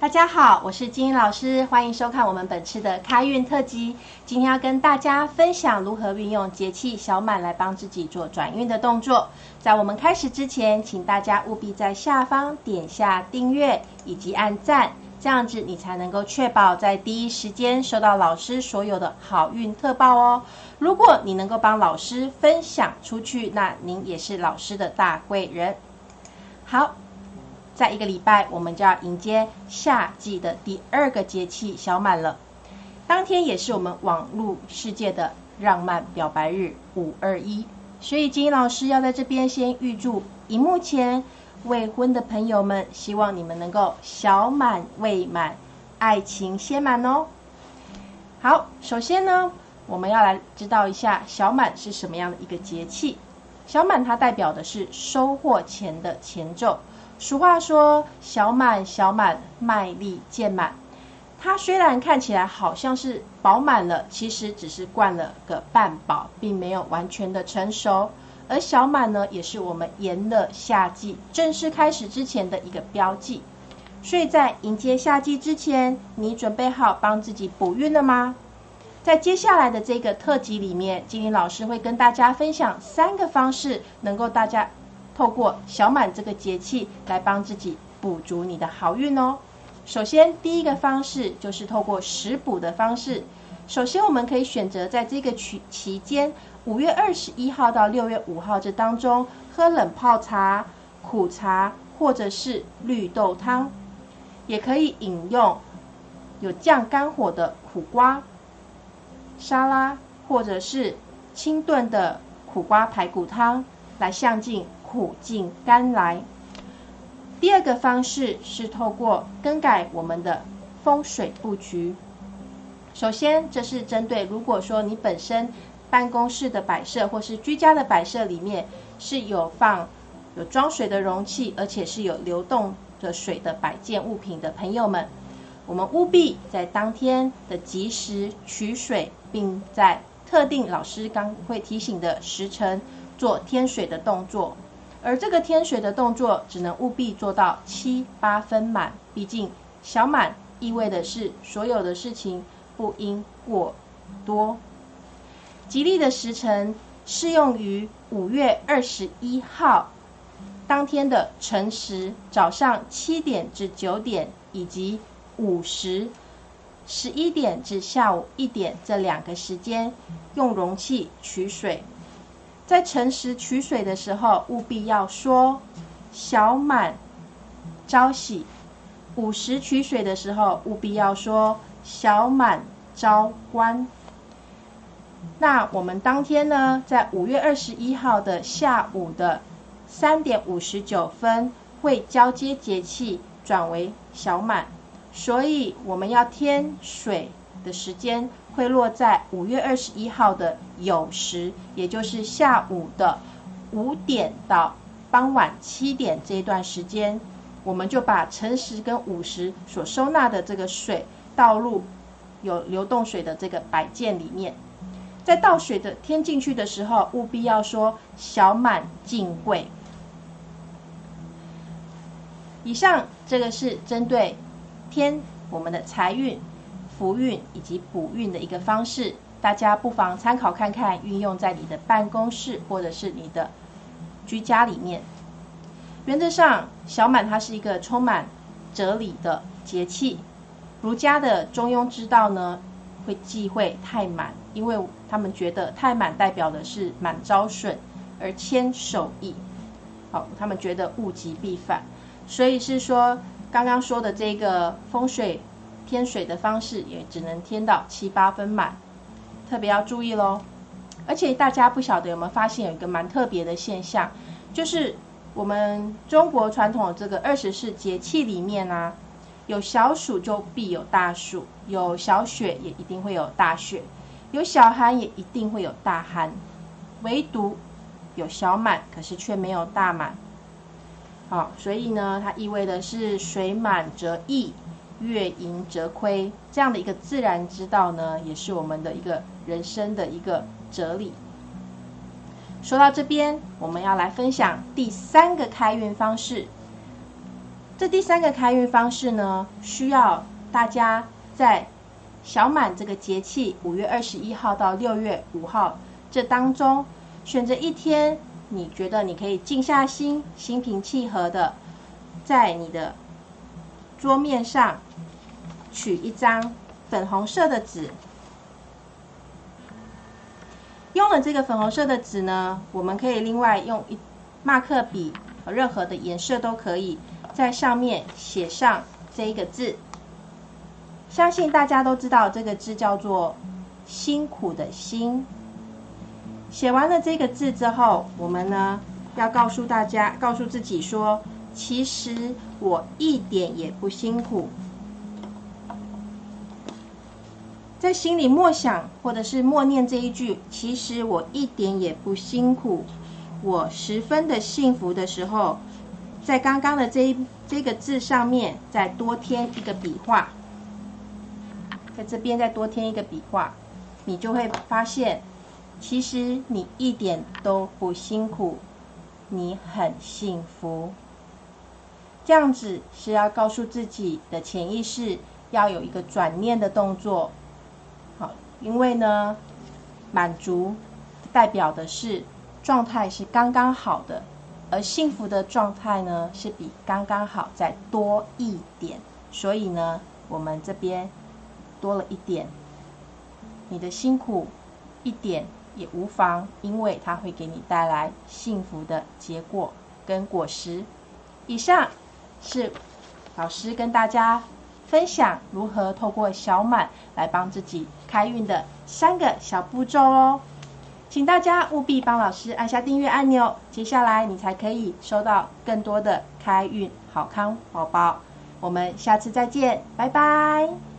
大家好，我是金英老师，欢迎收看我们本次的开运特辑。今天要跟大家分享如何运用节气小满来帮自己做转运的动作。在我们开始之前，请大家务必在下方点下订阅以及按赞，这样子你才能够确保在第一时间收到老师所有的好运特报哦。如果你能够帮老师分享出去，那您也是老师的大贵人。好。在一个礼拜，我们就要迎接夏季的第二个节气小满了。当天也是我们网络世界的浪漫表白日五二一，所以金英老师要在这边先预祝荧幕前未婚的朋友们，希望你们能够小满未满，爱情先满哦。好，首先呢，我们要来知道一下小满是什么样的一个节气。小满它代表的是收获前的前奏。俗话说：“小满小满，卖力渐满。”它虽然看起来好像是饱满了，其实只是灌了个半饱，并没有完全的成熟。而小满呢，也是我们炎热夏季正式开始之前的一个标记。所以在迎接夏季之前，你准备好帮自己补运了吗？在接下来的这个特辑里面，金玲老师会跟大家分享三个方式，能够大家。透过小满这个节气来帮自己补足你的好运哦。首先，第一个方式就是透过食补的方式。首先，我们可以选择在这个期期间，五月二十一号到六月五号这当中，喝冷泡茶、苦茶或者是绿豆汤，也可以饮用有降肝火的苦瓜沙拉，或者是清炖的苦瓜排骨汤，来向进。苦尽甘来。第二个方式是透过更改我们的风水布局。首先，这是针对如果说你本身办公室的摆设或是居家的摆设里面是有放有装水的容器，而且是有流动的水的摆件物品的朋友们，我们务必在当天的及时取水，并在特定老师刚会提醒的时辰做添水的动作。而这个添水的动作只能务必做到七八分满，毕竟小满意味的是所有的事情不应过多。吉利的时辰适用于五月二十一号当天的晨时，早上七点至九点，以及午时十一点至下午一点这两个时间，用容器取水。在晨时取水的时候，务必要说“小满朝喜”；午时取水的时候，务必要说“小满朝观”。那我们当天呢，在五月二十一号的下午的三点五十九分，会交接节气转为小满，所以我们要添水的时间。会落在五月二十一号的酉时，也就是下午的五点到傍晚七点这一段时间，我们就把辰时跟午时所收纳的这个水倒入有流动水的这个摆件里面。在倒水的添进去的时候，务必要说“小满进柜”。以上这个是针对添我们的财运。福运以及补运的一个方式，大家不妨参考看看，运用在你的办公室或者是你的居家里面。原则上，小满它是一个充满哲理的节气。儒家的中庸之道呢，会忌讳太满，因为他们觉得太满代表的是满招损而谦守义。好，他们觉得物极必反，所以是说刚刚说的这个风水。添水的方式也只能添到七八分满，特别要注意喽。而且大家不晓得有没有发现有一个蛮特别的现象，就是我们中国传统的这个二十四节气里面呢，有小暑就必有大暑，有小雪也一定会有大雪，有小寒也一定会有大寒，唯独有小满，可是却没有大满。好，所以呢，它意味的是水满则溢。月盈则亏，这样的一个自然之道呢，也是我们的一个人生的一个哲理。说到这边，我们要来分享第三个开运方式。这第三个开运方式呢，需要大家在小满这个节气，五月二十一号到六月五号这当中，选择一天，你觉得你可以静下心，心平气和的，在你的桌面上取一张粉红色的纸。用了这个粉红色的纸呢，我们可以另外用一马克笔，任何的颜色都可以，在上面写上这一个字。相信大家都知道这个字叫做“辛苦”的“辛”。写完了这个字之后，我们呢要告诉大家，告诉自己说：“其实我一点也不辛苦。”在心里默想，或者是默念这一句：“其实我一点也不辛苦，我十分的幸福”的时候，在刚刚的这一这个字上面再多添一个笔画，在这边再多添一个笔画，你就会发现，其实你一点都不辛苦，你很幸福。这样子是要告诉自己的潜意识，要有一个转念的动作。好因为呢，满足代表的是状态是刚刚好的，而幸福的状态呢是比刚刚好再多一点，所以呢，我们这边多了一点，你的辛苦一点也无妨，因为它会给你带来幸福的结果跟果实。以上是老师跟大家。分享如何透过小满来帮自己开运的三个小步骤哦，请大家务必帮老师按下订阅按钮，接下来你才可以收到更多的开运好康宝宝。我们下次再见，拜拜。